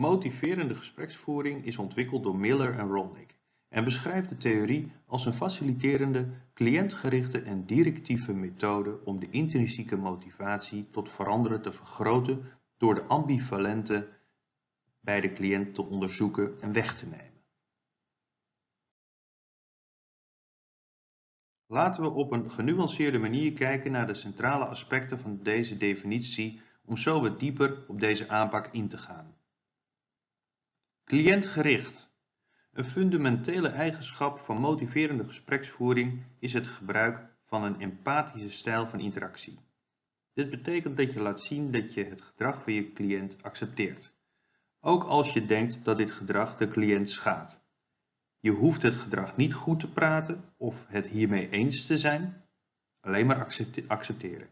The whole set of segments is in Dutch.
Motiverende gespreksvoering is ontwikkeld door Miller en Rolnick en beschrijft de theorie als een faciliterende, cliëntgerichte en directieve methode om de intrinsieke motivatie tot veranderen te vergroten door de ambivalente bij de cliënt te onderzoeken en weg te nemen. Laten we op een genuanceerde manier kijken naar de centrale aspecten van deze definitie om zo wat dieper op deze aanpak in te gaan. Cliëntgericht. Een fundamentele eigenschap van motiverende gespreksvoering is het gebruik van een empathische stijl van interactie. Dit betekent dat je laat zien dat je het gedrag van je cliënt accepteert, ook als je denkt dat dit gedrag de cliënt schaadt. Je hoeft het gedrag niet goed te praten of het hiermee eens te zijn, alleen maar accepteren.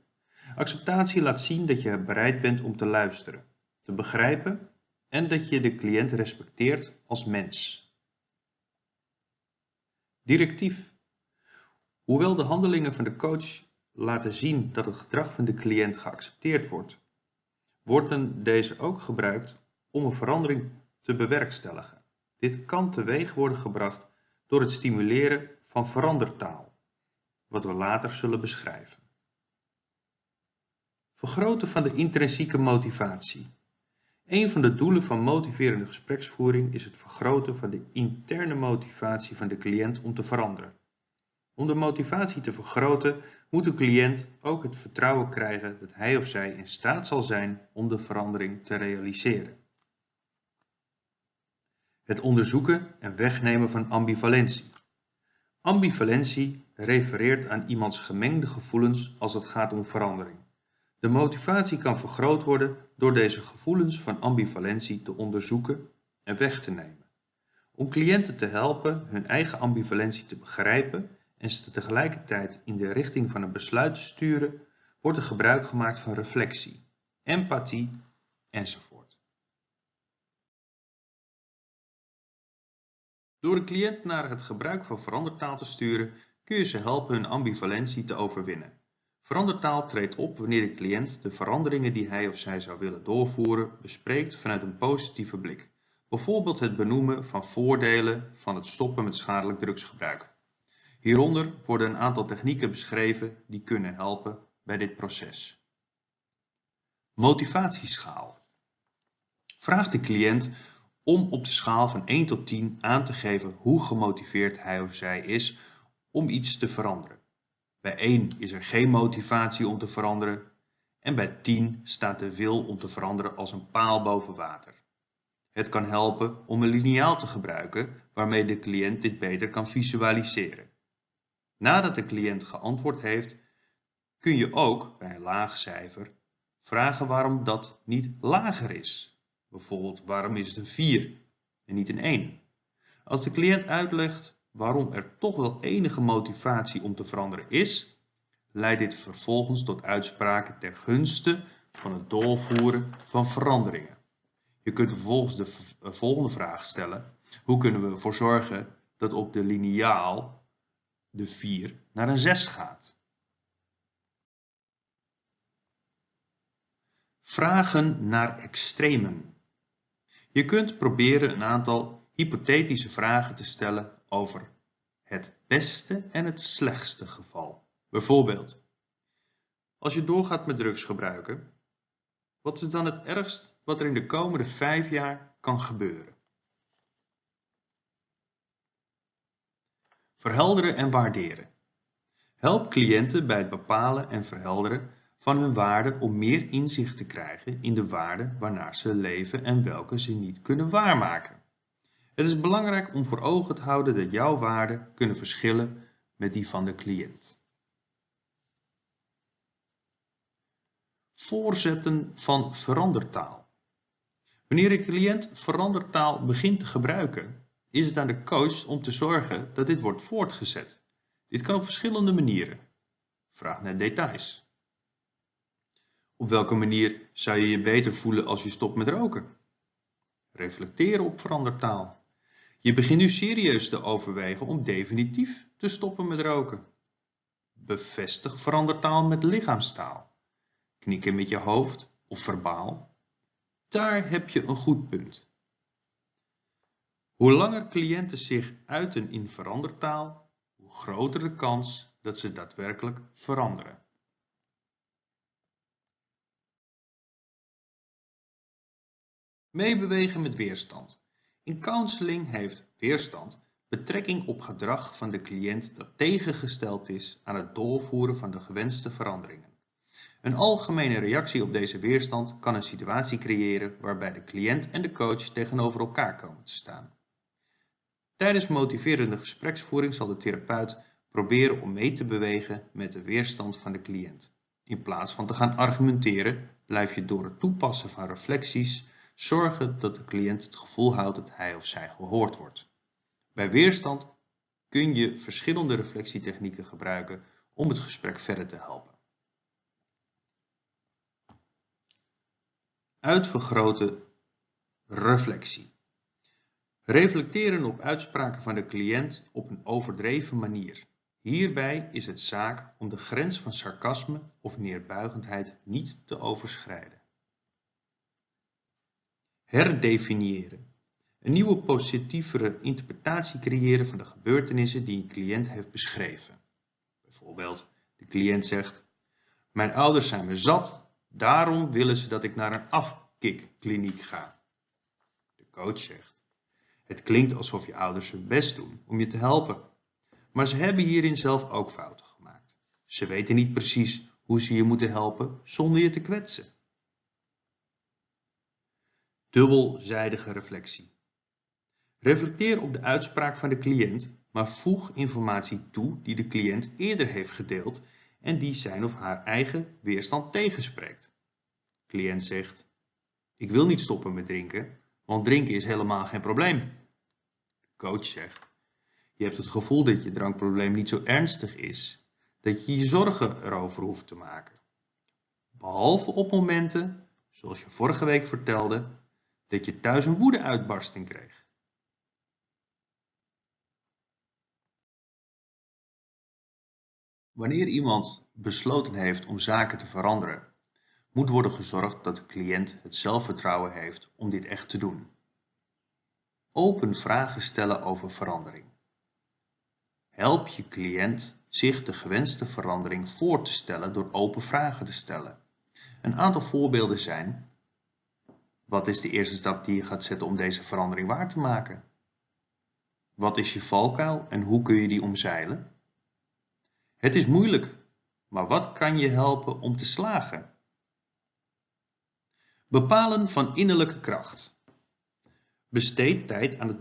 Acceptatie laat zien dat je bereid bent om te luisteren, te begrijpen en dat je de cliënt respecteert als mens. Directief. Hoewel de handelingen van de coach laten zien dat het gedrag van de cliënt geaccepteerd wordt, worden deze ook gebruikt om een verandering te bewerkstelligen. Dit kan teweeg worden gebracht door het stimuleren van verandertaal, wat we later zullen beschrijven. Vergroten van de intrinsieke motivatie. Een van de doelen van motiverende gespreksvoering is het vergroten van de interne motivatie van de cliënt om te veranderen. Om de motivatie te vergroten moet de cliënt ook het vertrouwen krijgen dat hij of zij in staat zal zijn om de verandering te realiseren. Het onderzoeken en wegnemen van ambivalentie. Ambivalentie refereert aan iemands gemengde gevoelens als het gaat om verandering. De motivatie kan vergroot worden door deze gevoelens van ambivalentie te onderzoeken en weg te nemen. Om cliënten te helpen hun eigen ambivalentie te begrijpen en ze tegelijkertijd in de richting van een besluit te sturen, wordt er gebruik gemaakt van reflectie, empathie enzovoort. Door de cliënt naar het gebruik van verandertaal te sturen, kun je ze helpen hun ambivalentie te overwinnen. Verandertaal treedt op wanneer de cliënt de veranderingen die hij of zij zou willen doorvoeren bespreekt vanuit een positieve blik. Bijvoorbeeld het benoemen van voordelen van het stoppen met schadelijk drugsgebruik. Hieronder worden een aantal technieken beschreven die kunnen helpen bij dit proces. Motivatieschaal. Vraag de cliënt om op de schaal van 1 tot 10 aan te geven hoe gemotiveerd hij of zij is om iets te veranderen. Bij 1 is er geen motivatie om te veranderen en bij 10 staat de wil om te veranderen als een paal boven water. Het kan helpen om een liniaal te gebruiken waarmee de cliënt dit beter kan visualiseren. Nadat de cliënt geantwoord heeft, kun je ook bij een laag cijfer vragen waarom dat niet lager is. Bijvoorbeeld waarom is het een 4 en niet een 1? Als de cliënt uitlegt waarom er toch wel enige motivatie om te veranderen is, leidt dit vervolgens tot uitspraken ter gunste van het doorvoeren van veranderingen. Je kunt vervolgens de eh, volgende vraag stellen. Hoe kunnen we ervoor zorgen dat op de liniaal de 4 naar een 6 gaat? Vragen naar extremen. Je kunt proberen een aantal hypothetische vragen te stellen over het beste en het slechtste geval. Bijvoorbeeld, als je doorgaat met drugs gebruiken, wat is dan het ergst wat er in de komende vijf jaar kan gebeuren? Verhelderen en waarderen. Help cliënten bij het bepalen en verhelderen van hun waarden om meer inzicht te krijgen in de waarden waarnaar ze leven en welke ze niet kunnen waarmaken. Het is belangrijk om voor ogen te houden dat jouw waarden kunnen verschillen met die van de cliënt. Voorzetten van verandertaal. Wanneer de cliënt verandertaal begint te gebruiken, is het aan de coach om te zorgen dat dit wordt voortgezet. Dit kan op verschillende manieren. Vraag naar details. Op welke manier zou je je beter voelen als je stopt met roken? Reflecteren op verandertaal. Je begint nu serieus te overwegen om definitief te stoppen met roken. Bevestig verandertaal met lichaamstaal. Knikken met je hoofd of verbaal. Daar heb je een goed punt. Hoe langer cliënten zich uiten in verandertaal, hoe groter de kans dat ze daadwerkelijk veranderen. Meebewegen met weerstand. In counseling heeft weerstand betrekking op gedrag van de cliënt dat tegengesteld is aan het doorvoeren van de gewenste veranderingen. Een algemene reactie op deze weerstand kan een situatie creëren waarbij de cliënt en de coach tegenover elkaar komen te staan. Tijdens motiverende gespreksvoering zal de therapeut proberen om mee te bewegen met de weerstand van de cliënt. In plaats van te gaan argumenteren, blijf je door het toepassen van reflecties zorgen dat de cliënt het gevoel houdt dat hij of zij gehoord wordt. Bij weerstand kun je verschillende reflectietechnieken gebruiken om het gesprek verder te helpen. Uitvergrote reflectie. Reflecteren op uitspraken van de cliënt op een overdreven manier. Hierbij is het zaak om de grens van sarcasme of neerbuigendheid niet te overschrijden. Herdefiniëren. Een nieuwe positievere interpretatie creëren van de gebeurtenissen die een cliënt heeft beschreven. Bijvoorbeeld, de cliënt zegt, mijn ouders zijn me zat, daarom willen ze dat ik naar een afkikkliniek ga. De coach zegt, het klinkt alsof je ouders hun best doen om je te helpen, maar ze hebben hierin zelf ook fouten gemaakt. Ze weten niet precies hoe ze je moeten helpen zonder je te kwetsen. Dubbelzijdige reflectie. Reflecteer op de uitspraak van de cliënt, maar voeg informatie toe die de cliënt eerder heeft gedeeld en die zijn of haar eigen weerstand tegenspreekt. Cliënt zegt, ik wil niet stoppen met drinken, want drinken is helemaal geen probleem. Coach zegt, je hebt het gevoel dat je drankprobleem niet zo ernstig is, dat je je zorgen erover hoeft te maken. Behalve op momenten, zoals je vorige week vertelde, dat je thuis een woedeuitbarsting kreeg. Wanneer iemand besloten heeft om zaken te veranderen, moet worden gezorgd dat de cliënt het zelfvertrouwen heeft om dit echt te doen. Open vragen stellen over verandering. Help je cliënt zich de gewenste verandering voor te stellen door open vragen te stellen. Een aantal voorbeelden zijn: wat is de eerste stap die je gaat zetten om deze verandering waar te maken? Wat is je valkuil en hoe kun je die omzeilen? Het is moeilijk, maar wat kan je helpen om te slagen? Bepalen van innerlijke kracht. Besteed tijd aan het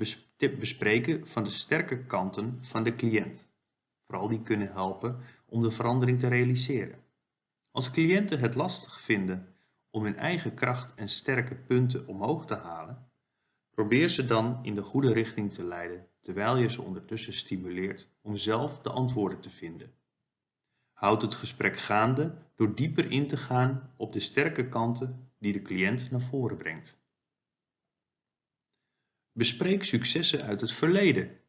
bespreken van de sterke kanten van de cliënt. Vooral die kunnen helpen om de verandering te realiseren. Als cliënten het lastig vinden om hun eigen kracht en sterke punten omhoog te halen, probeer ze dan in de goede richting te leiden terwijl je ze ondertussen stimuleert om zelf de antwoorden te vinden. Houd het gesprek gaande door dieper in te gaan op de sterke kanten die de cliënt naar voren brengt. Bespreek successen uit het verleden.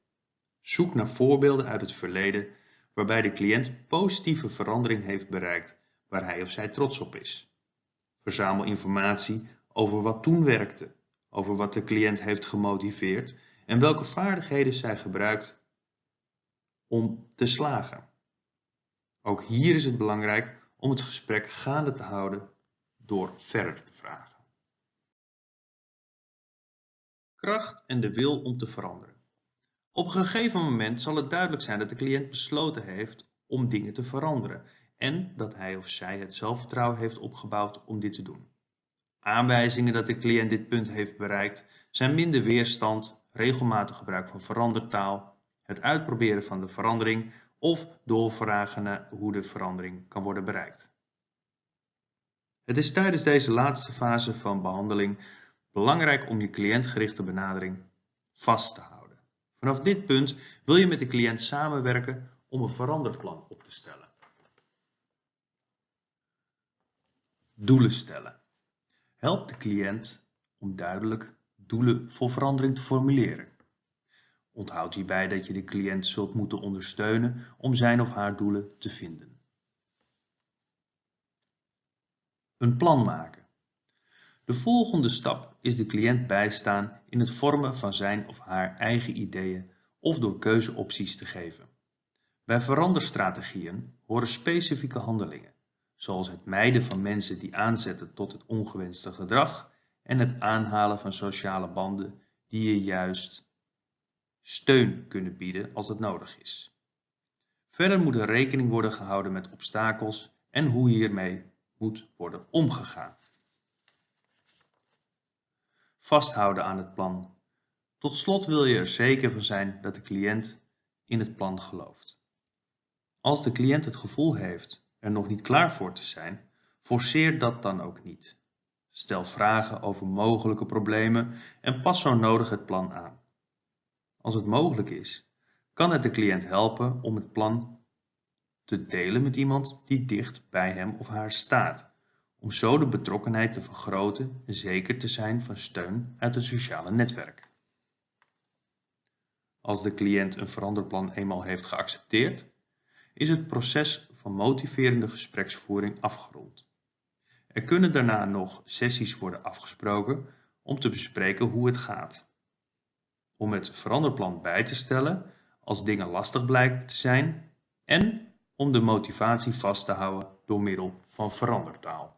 Zoek naar voorbeelden uit het verleden waarbij de cliënt positieve verandering heeft bereikt waar hij of zij trots op is. Verzamel informatie over wat toen werkte, over wat de cliënt heeft gemotiveerd en welke vaardigheden zij gebruikt om te slagen. Ook hier is het belangrijk om het gesprek gaande te houden door verder te vragen. Kracht en de wil om te veranderen. Op een gegeven moment zal het duidelijk zijn dat de cliënt besloten heeft om dingen te veranderen en dat hij of zij het zelfvertrouwen heeft opgebouwd om dit te doen. Aanwijzingen dat de cliënt dit punt heeft bereikt zijn minder weerstand, regelmatig gebruik van verandertaal, het uitproberen van de verandering of doorvragen naar hoe de verandering kan worden bereikt. Het is tijdens deze laatste fase van behandeling belangrijk om je cliëntgerichte benadering vast te houden. Vanaf dit punt wil je met de cliënt samenwerken om een veranderplan op te stellen. Doelen stellen. Help de cliënt om duidelijk doelen voor verandering te formuleren. Onthoud hierbij dat je de cliënt zult moeten ondersteunen om zijn of haar doelen te vinden. Een plan maken. De volgende stap is de cliënt bijstaan in het vormen van zijn of haar eigen ideeën of door keuzeopties te geven. Bij veranderstrategieën horen specifieke handelingen, zoals het mijden van mensen die aanzetten tot het ongewenste gedrag en het aanhalen van sociale banden die je juist steun kunnen bieden als het nodig is. Verder moet er rekening worden gehouden met obstakels en hoe hiermee moet worden omgegaan. Vasthouden aan het plan. Tot slot wil je er zeker van zijn dat de cliënt in het plan gelooft. Als de cliënt het gevoel heeft nog niet klaar voor te zijn, forceer dat dan ook niet. Stel vragen over mogelijke problemen en pas zo nodig het plan aan. Als het mogelijk is, kan het de cliënt helpen om het plan te delen met iemand die dicht bij hem of haar staat, om zo de betrokkenheid te vergroten en zeker te zijn van steun uit het sociale netwerk. Als de cliënt een veranderplan eenmaal heeft geaccepteerd, is het proces motiverende gespreksvoering afgerond. Er kunnen daarna nog sessies worden afgesproken om te bespreken hoe het gaat. Om het veranderplan bij te stellen als dingen lastig blijken te zijn en om de motivatie vast te houden door middel van verandertaal.